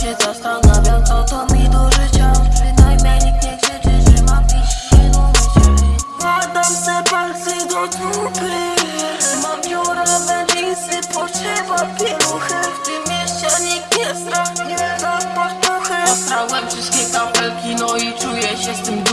się zastanawiam Co to mi do życia Przynajmniej nikt nie krzyczy, że mam pić nie umycie Wkładam se palce do dupy Mam biura na lisy, potrzeba pieluchy. W tym mieście nikt nie zra, nie da patuchy Ostrałem wszystkie kafelki, no i czuję się z tym